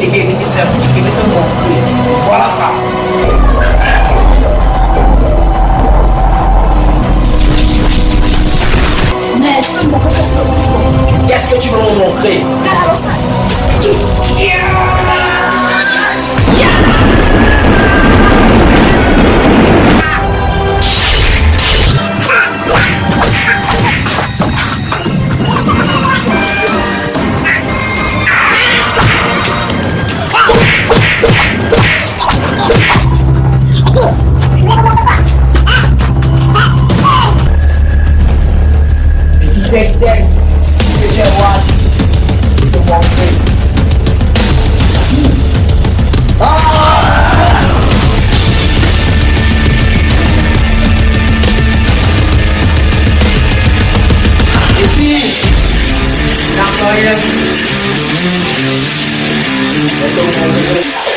C'est les aider, les faire pour te montrer. Voilà ça. Mais est-ce que tu veux me montrer Qu'est-ce que tu veux me montrer Tek ah! You Çıkacağım Tamam değil Não, não, não. Eu tô com